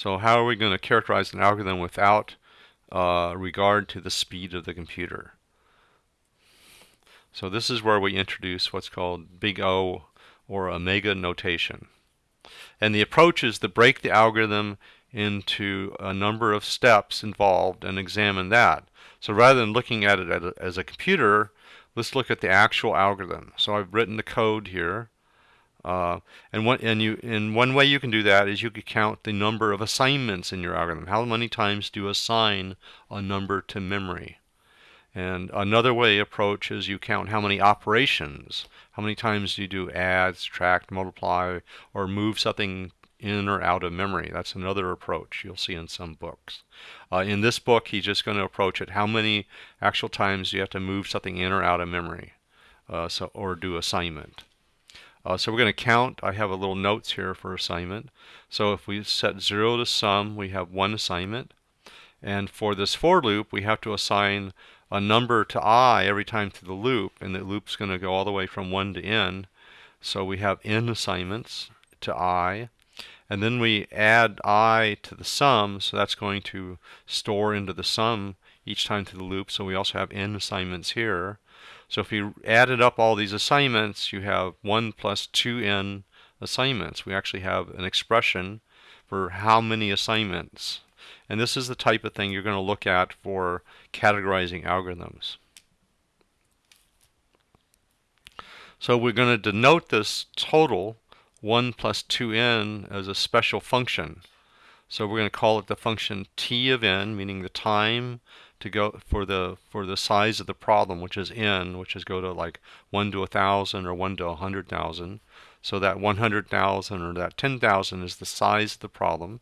So how are we going to characterize an algorithm without uh, regard to the speed of the computer? So this is where we introduce what's called big O or omega notation. And the approach is to break the algorithm into a number of steps involved and examine that. So rather than looking at it as a computer, let's look at the actual algorithm. So I've written the code here. Uh, and one and you in one way you can do that is you could count the number of assignments in your algorithm. How many times do you assign a number to memory? And another way approach is you count how many operations. How many times do you do add, subtract, multiply, or move something in or out of memory. That's another approach you'll see in some books. Uh, in this book, he's just going to approach it. How many actual times do you have to move something in or out of memory uh, so, or do assignment? Uh, so we're going to count. I have a little notes here for assignment. So if we set 0 to sum, we have one assignment. And for this for loop, we have to assign a number to i every time through the loop. And the loop's going to go all the way from 1 to n. So we have n assignments to i. And then we add i to the sum, so that's going to store into the sum each time through the loop. So we also have n assignments here. So if you added up all these assignments, you have 1 plus 2n assignments. We actually have an expression for how many assignments. And this is the type of thing you're going to look at for categorizing algorithms. So we're going to denote this total 1 plus 2n as a special function. So we're going to call it the function t of n, meaning the time to go for the for the size of the problem, which is n, which is go to like 1 to a 1,000 or 1 to a 100,000. So that 100,000 or that 10,000 is the size of the problem.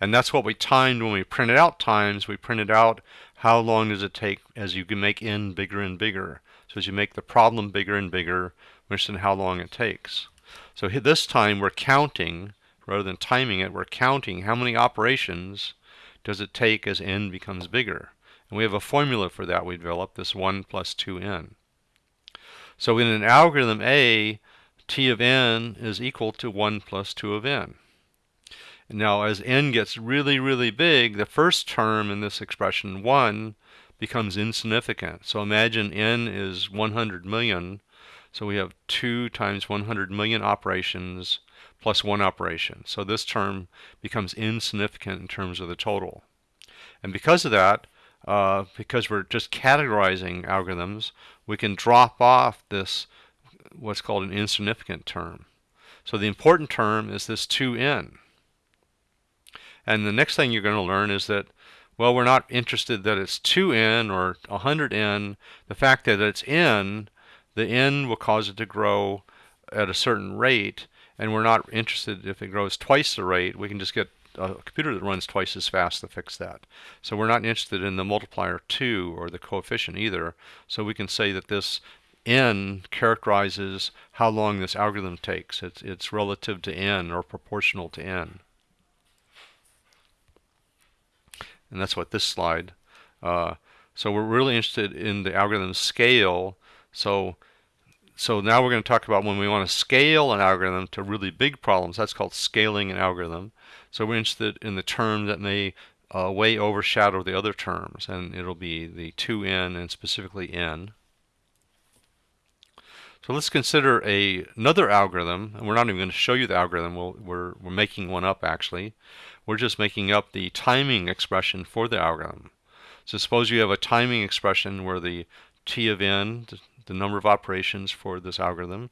And that's what we timed when we printed out times. We printed out how long does it take as you can make n bigger and bigger. So as you make the problem bigger and bigger, we understand how long it takes. So this time we're counting, rather than timing it, we're counting how many operations does it take as n becomes bigger. And we have a formula for that we developed, this 1 plus 2n. So in an algorithm A, t of n is equal to 1 plus 2 of n. Now as n gets really, really big, the first term in this expression, 1, becomes insignificant. So imagine n is 100 million so we have 2 times 100 million operations plus one operation. So this term becomes insignificant in terms of the total. And because of that, uh, because we're just categorizing algorithms, we can drop off this what's called an insignificant term. So the important term is this 2n. And the next thing you're going to learn is that, well, we're not interested that it's 2n or 100n. The fact that it's n the n will cause it to grow at a certain rate, and we're not interested if it grows twice the rate. We can just get a computer that runs twice as fast to fix that. So we're not interested in the multiplier 2 or the coefficient either. So we can say that this n characterizes how long this algorithm takes. It's, it's relative to n or proportional to n. And that's what this slide. Uh, so we're really interested in the algorithm scale so, so now we're going to talk about when we want to scale an algorithm to really big problems. That's called scaling an algorithm. So we're interested in the term that may uh, way overshadow the other terms, and it'll be the 2n and specifically n. So let's consider a, another algorithm, and we're not even going to show you the algorithm. we we are we're making one up actually. We're just making up the timing expression for the algorithm. So suppose you have a timing expression where the t of n, the number of operations for this algorithm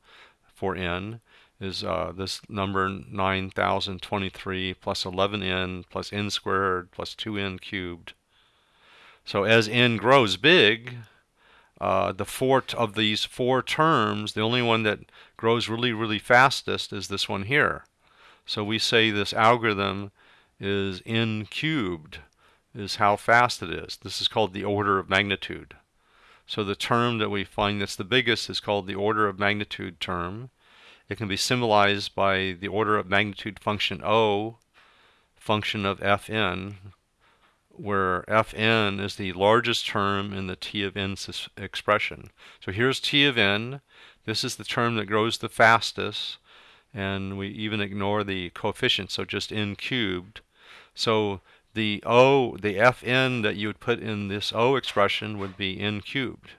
for n is uh, this number 9023 plus 11n plus n squared plus 2n cubed. So as n grows big, uh, the four of these four terms, the only one that grows really, really fastest is this one here. So we say this algorithm is n cubed, is how fast it is. This is called the order of magnitude. So the term that we find that's the biggest is called the order of magnitude term. It can be symbolized by the order of magnitude function O, function of Fn, where Fn is the largest term in the T of n expression. So here's T of n. This is the term that grows the fastest, and we even ignore the coefficient, so just n cubed. So the O, the Fn that you would put in this O expression would be n cubed.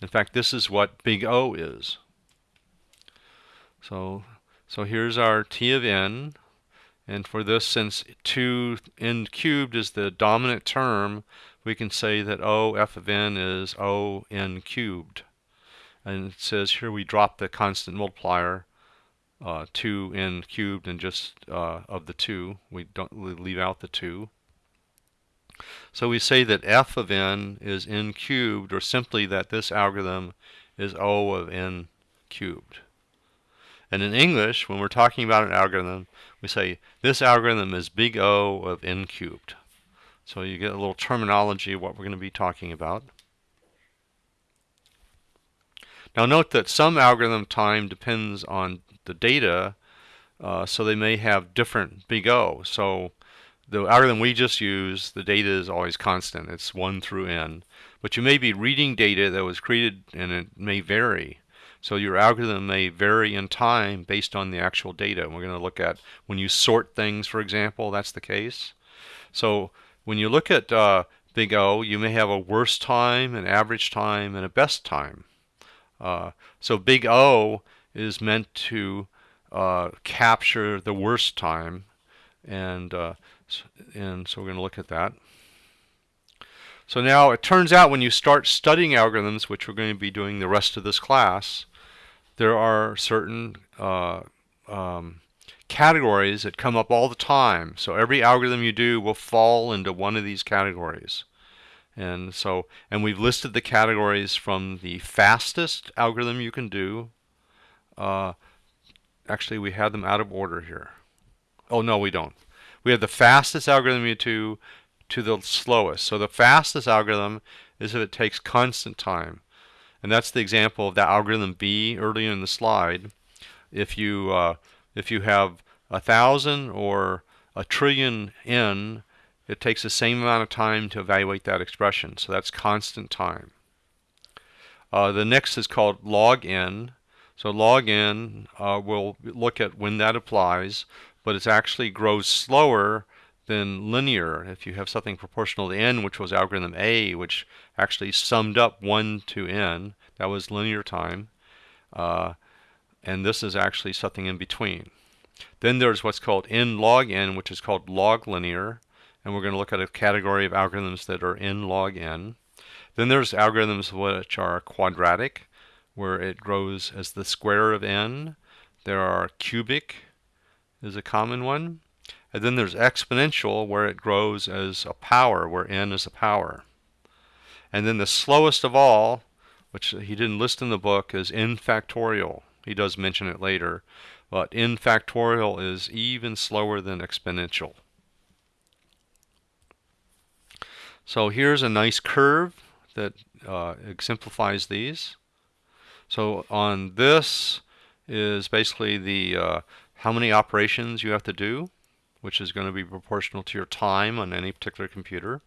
In fact, this is what big O is. So, so here's our T of n. And for this, since 2 n cubed is the dominant term, we can say that O f of n is O n cubed. And it says here we drop the constant multiplier uh, 2 n cubed and just uh, of the 2. We don't leave out the 2. So we say that f of n is n cubed, or simply that this algorithm is O of n cubed. And in English, when we're talking about an algorithm, we say this algorithm is big O of n cubed. So you get a little terminology of what we're going to be talking about. Now note that some algorithm time depends on the data, uh, so they may have different big O. So the algorithm we just used, the data is always constant. It's 1 through n. But you may be reading data that was created and it may vary. So your algorithm may vary in time based on the actual data. we're going to look at when you sort things, for example, that's the case. So when you look at uh, big O, you may have a worst time, an average time, and a best time. Uh, so big O is meant to uh, capture the worst time and uh, and so we're going to look at that. So now it turns out when you start studying algorithms, which we're going to be doing the rest of this class, there are certain uh, um, categories that come up all the time. So every algorithm you do will fall into one of these categories. And so, and we've listed the categories from the fastest algorithm you can do uh, actually, we have them out of order here. Oh, no, we don't. We have the fastest algorithm to, to the slowest. So the fastest algorithm is if it takes constant time. And that's the example of that algorithm B earlier in the slide. If you, uh, if you have a thousand or a trillion n, it takes the same amount of time to evaluate that expression. So that's constant time. Uh, the next is called log n. So log n, uh, we'll look at when that applies, but it actually grows slower than linear. If you have something proportional to n, which was algorithm A, which actually summed up 1 to n, that was linear time. Uh, and this is actually something in between. Then there's what's called n log n, which is called log linear. And we're going to look at a category of algorithms that are n log n. Then there's algorithms which are quadratic where it grows as the square of n. There are cubic is a common one. And then there's exponential where it grows as a power, where n is a power. And then the slowest of all, which he didn't list in the book, is n factorial. He does mention it later. But n factorial is even slower than exponential. So here's a nice curve that uh, exemplifies these. So on this is basically the uh, how many operations you have to do, which is going to be proportional to your time on any particular computer.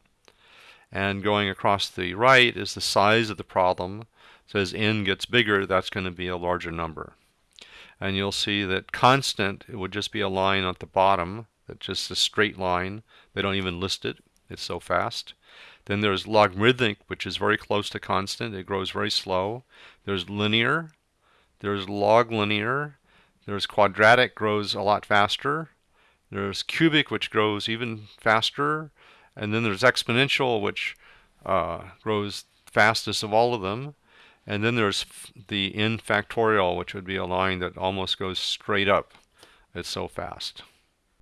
And going across the right is the size of the problem. So as n gets bigger, that's going to be a larger number. And you'll see that constant, it would just be a line at the bottom, that's just a straight line. They don't even list it. It's so fast. Then there's logarithmic, which is very close to constant. It grows very slow. There's linear. There's log linear. There's quadratic, grows a lot faster. There's cubic, which grows even faster. And then there's exponential, which uh, grows fastest of all of them. And then there's the n factorial, which would be a line that almost goes straight up. It's so fast.